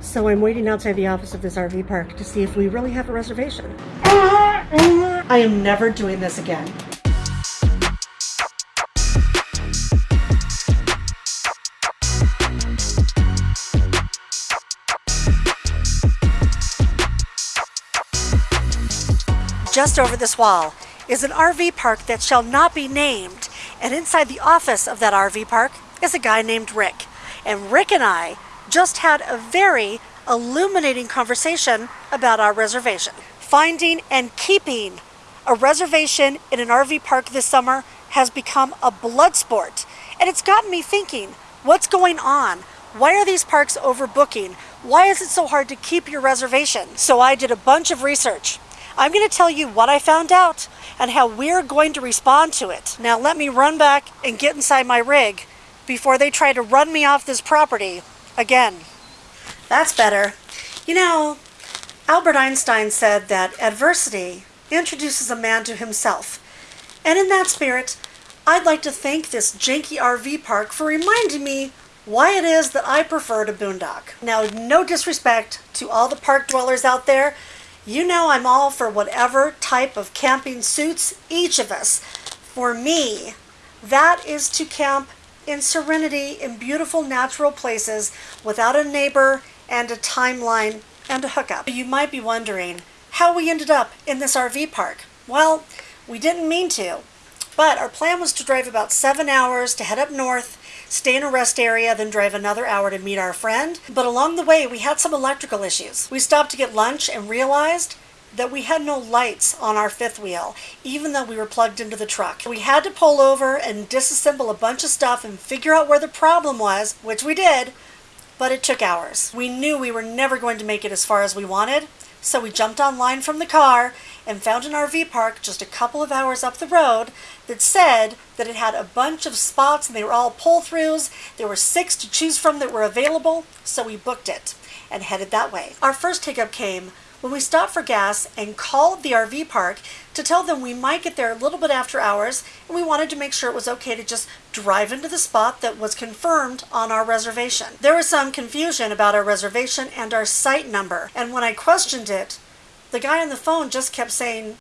So I'm waiting outside the office of this RV park to see if we really have a reservation. I am never doing this again. Just over this wall is an RV park that shall not be named, and inside the office of that RV park is a guy named Rick. And Rick and I just had a very illuminating conversation about our reservation. Finding and keeping a reservation in an RV park this summer has become a blood sport. And it's gotten me thinking, what's going on? Why are these parks overbooking? Why is it so hard to keep your reservation? So I did a bunch of research. I'm going to tell you what I found out and how we're going to respond to it. Now let me run back and get inside my rig before they try to run me off this property again. That's better. You know, Albert Einstein said that adversity introduces a man to himself. And in that spirit, I'd like to thank this janky RV park for reminding me why it is that I prefer to boondock. Now, no disrespect to all the park dwellers out there, you know I'm all for whatever type of camping suits each of us. For me, that is to camp in serenity in beautiful natural places without a neighbor and a timeline and a hookup. You might be wondering how we ended up in this RV park. Well, we didn't mean to, but our plan was to drive about seven hours to head up north stay in a rest area, then drive another hour to meet our friend. But along the way, we had some electrical issues. We stopped to get lunch and realized that we had no lights on our fifth wheel, even though we were plugged into the truck. We had to pull over and disassemble a bunch of stuff and figure out where the problem was, which we did, but it took hours. We knew we were never going to make it as far as we wanted, so we jumped online from the car and found an RV park just a couple of hours up the road that said that it had a bunch of spots and they were all pull throughs. There were six to choose from that were available, so we booked it and headed that way. Our first hiccup came when we stopped for gas and called the RV park to tell them we might get there a little bit after hours and we wanted to make sure it was okay to just drive into the spot that was confirmed on our reservation. There was some confusion about our reservation and our site number and when I questioned it, the guy on the phone just kept saying,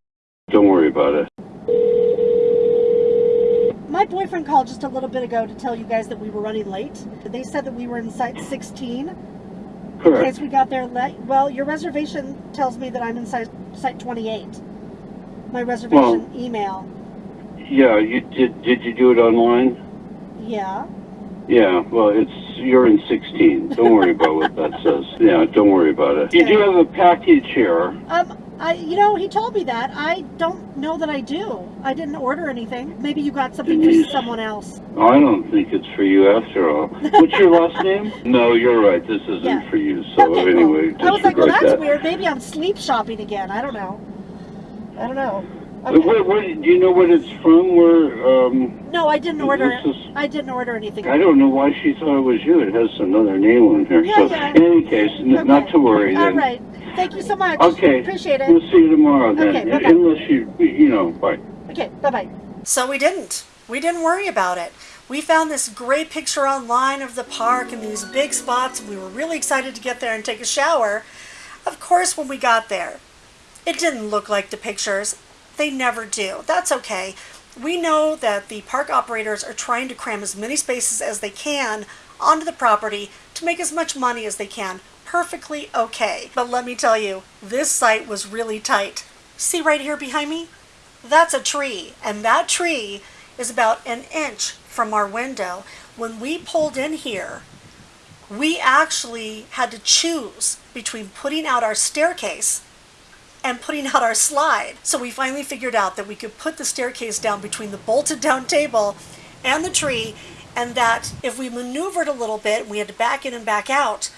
Don't worry about it. My boyfriend called just a little bit ago to tell you guys that we were running late. They said that we were in site 16. Correct. In case we got there late. Well, your reservation tells me that I'm in site, site 28. My reservation Well- email. Yeah, you did. Did you do it online? Yeah. Yeah. Well, it's you're in 16. Don't worry about what that says. Yeah, don't worry about it. You do have a package here. Um, I, you know, he told me that. I don't know that I do. I didn't order anything. Maybe you got something for someone else. I don't think it's for you after all. What's your last name? No, you're right. This isn't Yeah. for you. So okay, anyway, cool. I was like, well, that's that. weird. Maybe I'm sleep shopping again. I don't know. I don't know. Okay. Where, where, do you know what it's from? Where? Um, No, I didn't order. Is- I didn't order anything. I don't know why she thought it was you. It has another name on here. Yeah, so yeah. in any case, n- not to worry. All then. right. Thank you so much. Okay. Appreciate it. We'll see you tomorrow then. Okay, bye-bye. Unless you, you know, bye. Okay. Bye bye. So we didn't. We didn't worry about it. We found this great picture online of the park and these big spots. We were really excited to get there and take a shower. Of course, when we got there, it didn't look like the pictures. They never do. That's okay. We know that the park operators are trying to cram as many spaces as they can onto the property to make as much money as they can. Perfectly okay. But let me tell you, this site was really tight. See right here behind me? That's a tree, and that tree is about an inch from our window. When we pulled in here, we actually had to choose between putting out our staircase and putting out our slide. So we finally figured out that we could put the staircase down between the bolted down table and the tree, and that if we maneuvered a little bit we had to back in and back out,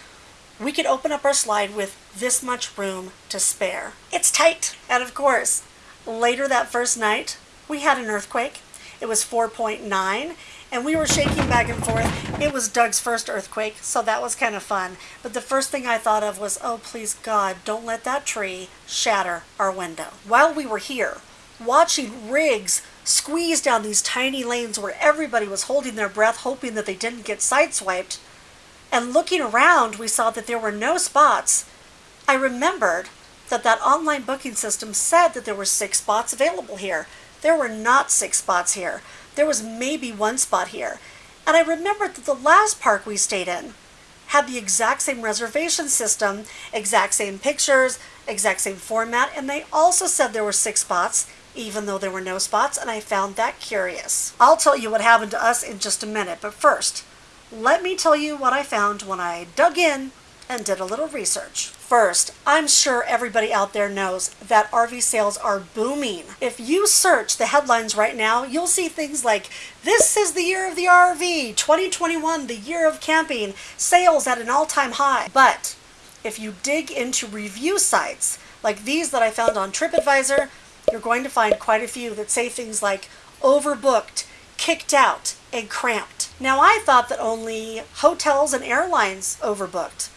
we could open up our slide with this much room to spare. It's tight. And of course, later that first night, we had an earthquake. It was 4.9 and we were shaking back and forth. It was Doug's first earthquake, so that was kind of fun. But the first thing I thought of was, oh, please God, don't let that tree shatter our window. While we were here, watching rigs squeeze down these tiny lanes where everybody was holding their breath, hoping that they didn't get sideswiped, and looking around, we saw that there were no spots. I remembered that that online booking system said that there were six spots available here. There were not six spots here. There was maybe one spot here. And I remembered that the last park we stayed in had the exact same reservation system, exact same pictures, exact same format, and they also said there were six spots, even though there were no spots, and I found that curious. I'll tell you what happened to us in just a minute, but first, let me tell you what I found when I dug in and did a little research. First, I'm sure everybody out there knows that RV sales are booming. If you search the headlines right now, you'll see things like, This is the year of the RV, 2021, the year of camping, sales at an all time high. But if you dig into review sites like these that I found on TripAdvisor, you're going to find quite a few that say things like overbooked, kicked out, and cramped. Now, I thought that only hotels and airlines overbooked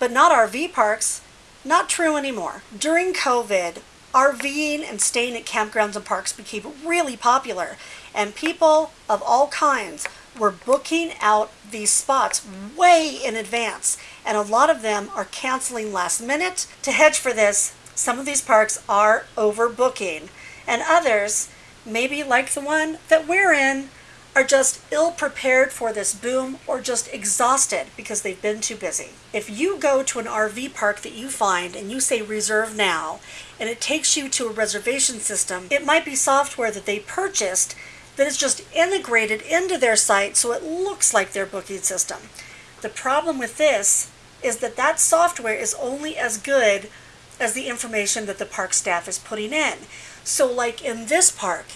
but not RV parks. Not true anymore. During COVID, RVing and staying at campgrounds and parks became really popular, and people of all kinds were booking out these spots way in advance, and a lot of them are canceling last minute. To hedge for this, some of these parks are overbooking, and others, maybe like the one that we're in, are just ill prepared for this boom or just exhausted because they've been too busy. If you go to an RV park that you find and you say reserve now, and it takes you to a reservation system, it might be software that they purchased that is just integrated into their site so it looks like their booking system. The problem with this is that that software is only as good as the information that the park staff is putting in. So, like in this park,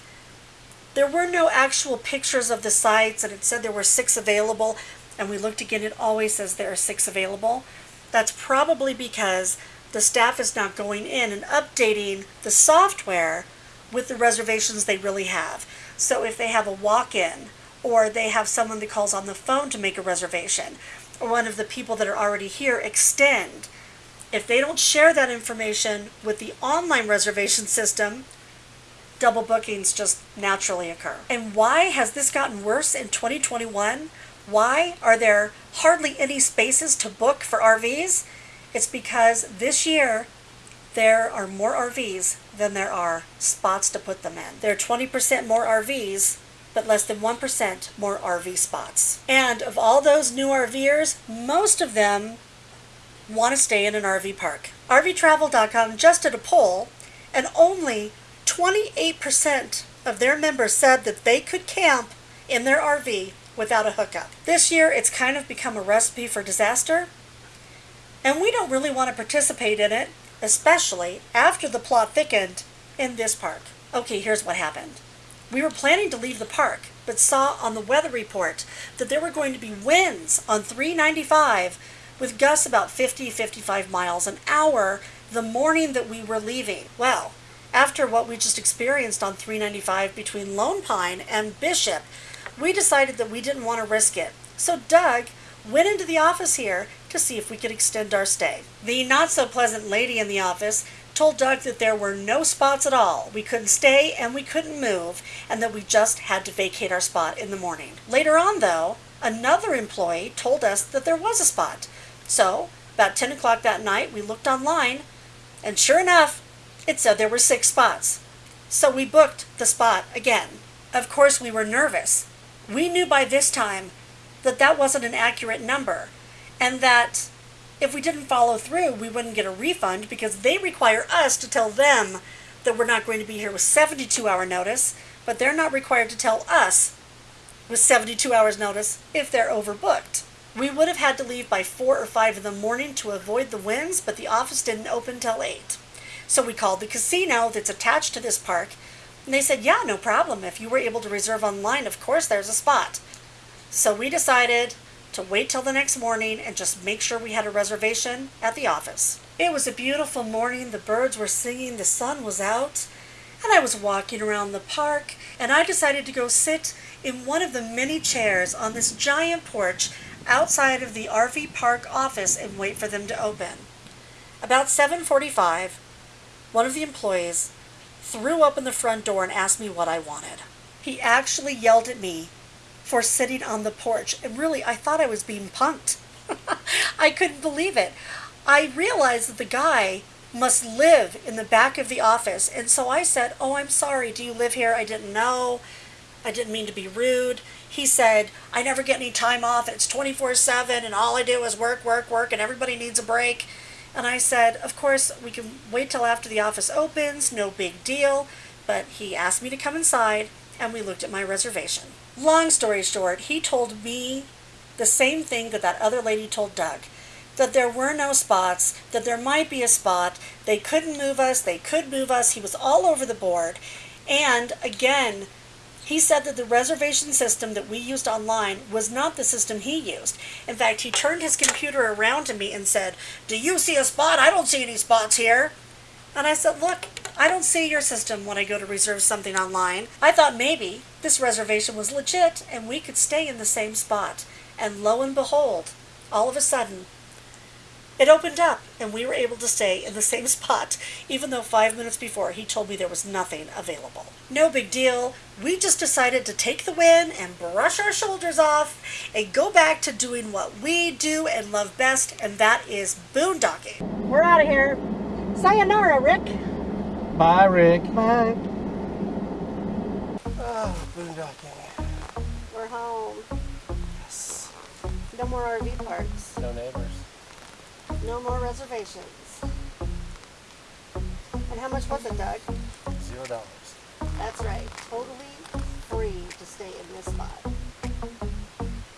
there were no actual pictures of the sites, and it said there were six available. And we looked again, it always says there are six available. That's probably because the staff is not going in and updating the software with the reservations they really have. So if they have a walk in, or they have someone that calls on the phone to make a reservation, or one of the people that are already here extend, if they don't share that information with the online reservation system, double bookings just naturally occur. And why has this gotten worse in 2021? Why are there hardly any spaces to book for RVs? It's because this year there are more RVs than there are spots to put them in. There are 20% more RVs, but less than 1% more RV spots. And of all those new RVers, most of them want to stay in an RV park. RVtravel.com just did a poll, and only 28% of their members said that they could camp in their RV without a hookup. This year, it's kind of become a recipe for disaster, and we don't really want to participate in it, especially after the plot thickened in this park. Okay, here's what happened. We were planning to leave the park, but saw on the weather report that there were going to be winds on 395 with gusts about 50 55 miles an hour the morning that we were leaving. Well, after what we just experienced on 395 between Lone Pine and Bishop, we decided that we didn't want to risk it. So Doug went into the office here to see if we could extend our stay. The not so pleasant lady in the office told Doug that there were no spots at all. We couldn't stay and we couldn't move, and that we just had to vacate our spot in the morning. Later on, though, another employee told us that there was a spot. So, about 10 o'clock that night, we looked online, and sure enough, it said there were six spots. So we booked the spot again. Of course, we were nervous. We knew by this time that that wasn't an accurate number and that if we didn't follow through, we wouldn't get a refund because they require us to tell them that we're not going to be here with 72 hour notice, but they're not required to tell us with 72 hours notice if they're overbooked. We would have had to leave by 4 or 5 in the morning to avoid the winds, but the office didn't open till 8. So we called the casino that's attached to this park, and they said, yeah, no problem. If you were able to reserve online, of course there's a spot. So we decided to wait till the next morning and just make sure we had a reservation at the office. It was a beautiful morning. The birds were singing, the sun was out, and I was walking around the park, and I decided to go sit in one of the many chairs on this giant porch outside of the RV park office and wait for them to open. About 7:45, one of the employees threw open the front door and asked me what I wanted. He actually yelled at me for sitting on the porch, and really, I thought I was being punked. I couldn't believe it. I realized that the guy must live in the back of the office. And so I said, Oh, I'm sorry. Do you live here? I didn't know. I didn't mean to be rude. He said, I never get any time off. It's 24 7 and all I do is work, work, work, and everybody needs a break. And I said, Of course, we can wait till after the office opens. No big deal. But he asked me to come inside and we looked at my reservation. Long story short, he told me the same thing that that other lady told Doug that there were no spots, that there might be a spot. They couldn't move us, they could move us. He was all over the board. And again, he said that the reservation system that we used online was not the system he used. In fact, he turned his computer around to me and said, Do you see a spot? I don't see any spots here. And I said, Look, I don't see your system when I go to reserve something online. I thought maybe this reservation was legit and we could stay in the same spot. And lo and behold, all of a sudden, it opened up and we were able to stay in the same spot, even though five minutes before he told me there was nothing available. No big deal. We just decided to take the win and brush our shoulders off and go back to doing what we do and love best, and that is boondocking. We're out of here. Sayonara, Rick. Bye, Rick. Bye. Oh, boondocking. We're home. Yes. No more RV parks. No neighbors. No more reservations. And how much was it, Doug? Zero dollars. That's right. Totally free to stay in this spot.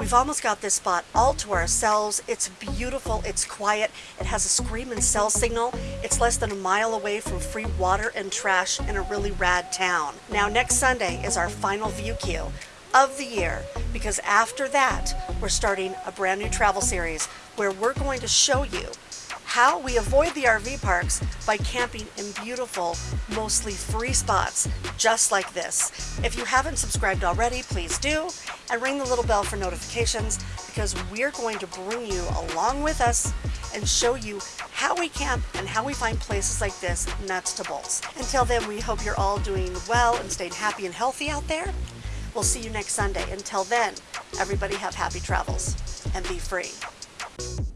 We've almost got this spot all to ourselves. It's beautiful, it's quiet, it has a scream and cell signal. It's less than a mile away from free water and trash in a really rad town. Now next Sunday is our final view queue of the year because after that we're starting a brand new travel series where we're going to show you how we avoid the RV parks by camping in beautiful, mostly free spots just like this. If you haven't subscribed already, please do and ring the little bell for notifications because we're going to bring you along with us and show you how we camp and how we find places like this nuts to bolts. Until then, we hope you're all doing well and staying happy and healthy out there. We'll see you next Sunday. Until then, everybody have happy travels and be free you